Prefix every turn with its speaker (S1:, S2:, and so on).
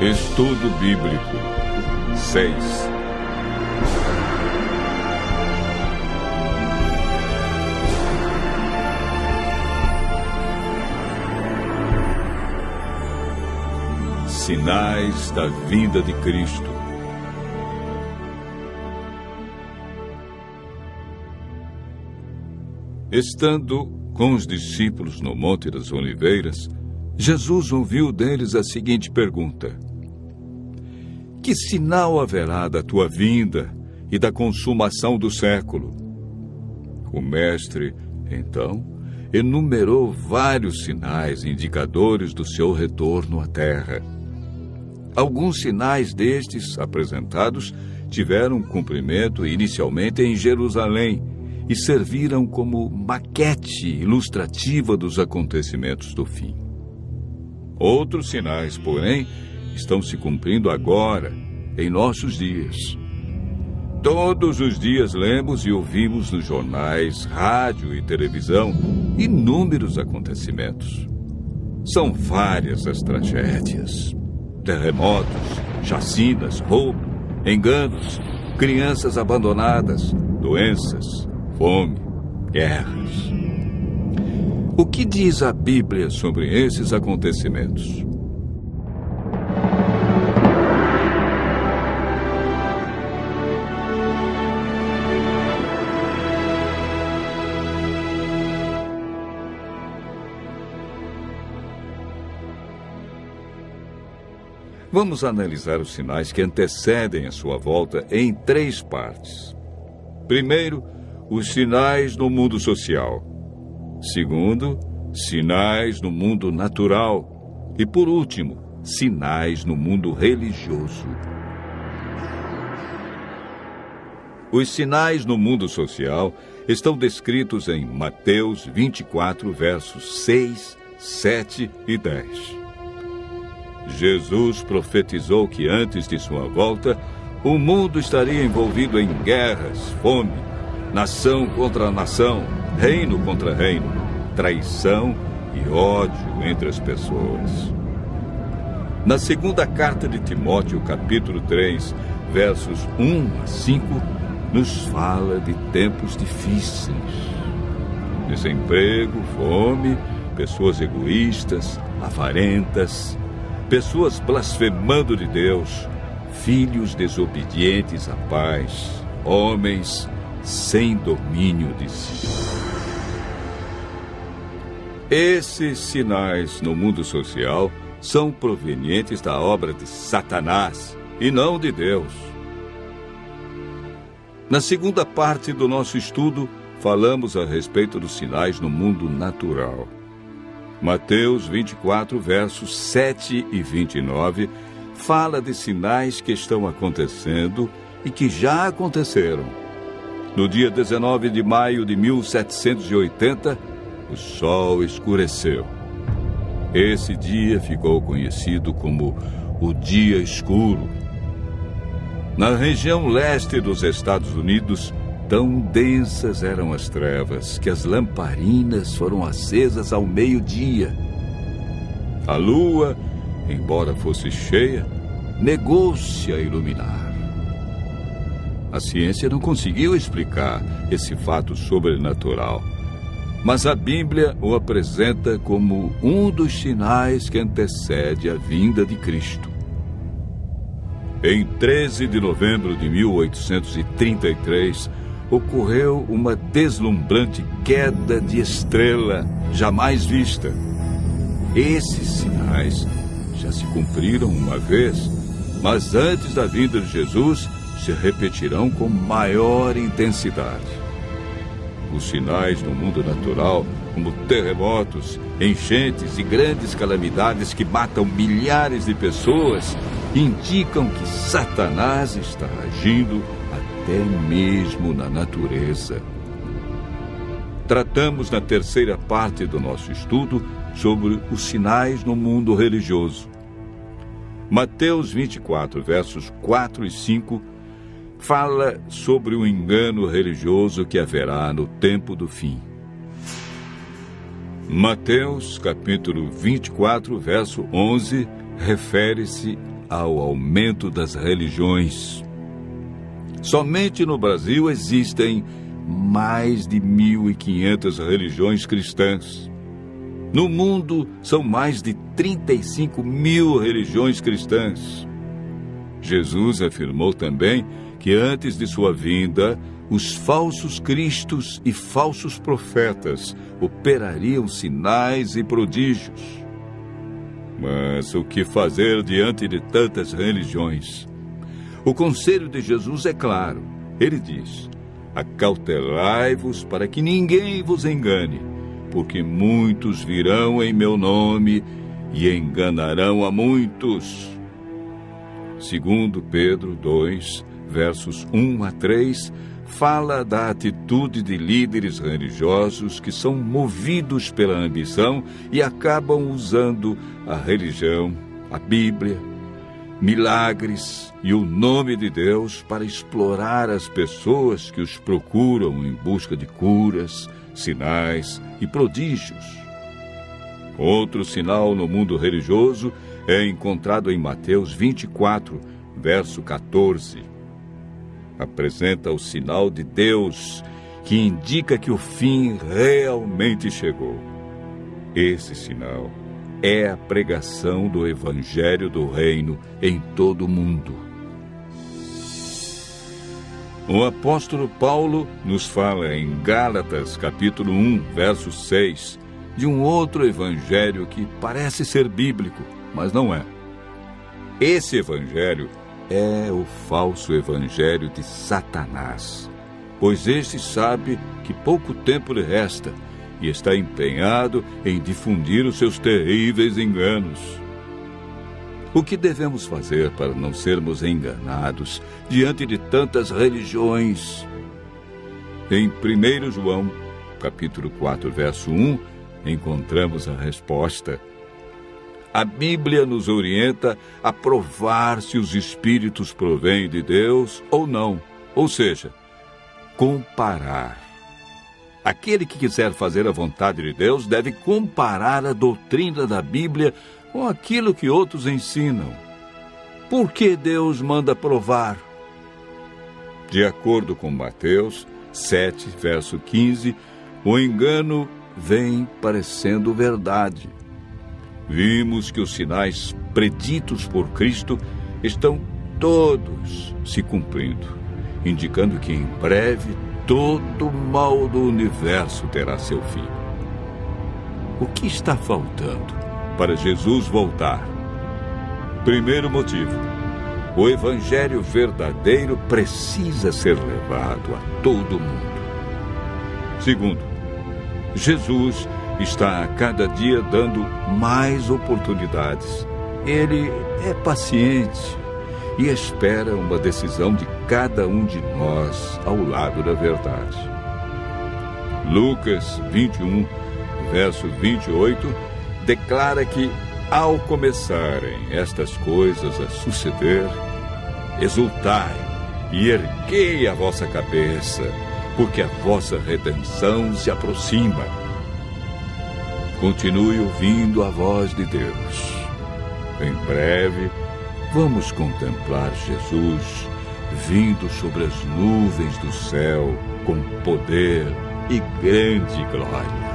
S1: Estudo Bíblico. 6 Sinais da vinda de Cristo. Estando com os discípulos no Monte das Oliveiras, Jesus ouviu deles a seguinte pergunta: Que sinal haverá da tua vinda e da consumação do século? O Mestre, então, enumerou vários sinais indicadores do seu retorno à Terra. Alguns sinais destes apresentados tiveram cumprimento inicialmente em Jerusalém e serviram como maquete ilustrativa dos acontecimentos do fim. Outros sinais, porém, estão se cumprindo agora, em nossos dias. Todos os dias lemos e ouvimos nos jornais, rádio e televisão inúmeros acontecimentos. São várias as tragédias: terremotos, chacinas, roubo, enganos, crianças abandonadas, doenças, fome, guerras. O que diz a Bíblia sobre esses acontecimentos? Vamos analisar os sinais que antecedem a sua volta em três partes. Primeiro, os sinais no mundo social. Segundo, sinais no mundo natural. E por último, sinais no mundo religioso. Os sinais no mundo social estão descritos em Mateus 24, versos 6, 7 e 10. Jesus profetizou que antes de sua volta, o mundo estaria envolvido em guerras, fome, nação contra nação, reino contra reino, traição e ódio entre as pessoas. Na segunda carta de Timóteo, capítulo 3, versos 1 a 5, nos fala de tempos difíceis. Desemprego, fome, pessoas egoístas, avarentas, pessoas blasfemando de Deus, filhos desobedientes à paz, homens sem domínio de si. Esses sinais no mundo social são provenientes da obra de Satanás e não de Deus. Na segunda parte do nosso estudo, falamos a respeito dos sinais no mundo natural. Mateus 24, versos 7 e 29, fala de sinais que estão acontecendo e que já aconteceram no dia 19 de maio de 1780, o sol escureceu. Esse dia ficou conhecido como o Dia Escuro. Na região leste dos Estados Unidos, tão densas eram as trevas que as lamparinas foram acesas ao meio-dia. A lua, embora fosse cheia, negou-se a iluminar. A ciência não conseguiu explicar esse fato sobrenatural. Mas a Bíblia o apresenta como um dos sinais que antecede a vinda de Cristo. Em 13 de novembro de 1833, ocorreu uma deslumbrante queda de estrela jamais vista. Esses sinais já se cumpriram uma vez, mas antes da vinda de Jesus, se repetirão com maior intensidade. Os sinais no mundo natural, como terremotos, enchentes e grandes calamidades que matam milhares de pessoas, indicam que Satanás está agindo até mesmo na natureza. Tratamos na terceira parte do nosso estudo sobre os sinais no mundo religioso. Mateus 24, versos 4 e 5 fala sobre o engano religioso que haverá no tempo do fim. Mateus, capítulo 24, verso 11, refere-se ao aumento das religiões. Somente no Brasil existem mais de 1.500 religiões cristãs. No mundo, são mais de 35 mil religiões cristãs. Jesus afirmou também que antes de sua vinda, os falsos cristos e falsos profetas operariam sinais e prodígios. Mas o que fazer diante de tantas religiões? O conselho de Jesus é claro. Ele diz: Acautelai-vos para que ninguém vos engane, porque muitos virão em meu nome e enganarão a muitos. Segundo Pedro 2, versos 1 a 3, fala da atitude de líderes religiosos que são movidos pela ambição e acabam usando a religião, a Bíblia, milagres e o nome de Deus para explorar as pessoas que os procuram em busca de curas, sinais e prodígios. Outro sinal no mundo religioso é encontrado em Mateus 24, verso 14 apresenta o sinal de Deus que indica que o fim realmente chegou. Esse sinal é a pregação do Evangelho do Reino em todo o mundo. O apóstolo Paulo nos fala em Gálatas, capítulo 1, verso 6, de um outro evangelho que parece ser bíblico, mas não é. Esse evangelho é o falso evangelho de Satanás, pois este sabe que pouco tempo lhe resta e está empenhado em difundir os seus terríveis enganos. O que devemos fazer para não sermos enganados diante de tantas religiões? Em 1 João, capítulo 4, verso 1, encontramos a resposta. A Bíblia nos orienta a provar se os espíritos provêm de Deus ou não, ou seja, comparar. Aquele que quiser fazer a vontade de Deus deve comparar a doutrina da Bíblia com aquilo que outros ensinam. Por que Deus manda provar? De acordo com Mateus 7, verso 15, o engano vem parecendo verdade vimos que os sinais preditos por Cristo estão todos se cumprindo, indicando que em breve todo mal do universo terá seu fim. O que está faltando para Jesus voltar? Primeiro motivo: o Evangelho verdadeiro precisa ser levado a todo mundo. Segundo, Jesus está a cada dia dando mais oportunidades. Ele é paciente e espera uma decisão de cada um de nós ao lado da verdade. Lucas 21, verso 28, declara que, ao começarem estas coisas a suceder, exultai e erguei a vossa cabeça, porque a vossa redenção se aproxima. Continue ouvindo a voz de Deus. Em breve, vamos contemplar Jesus vindo sobre as nuvens do céu com poder e grande glória.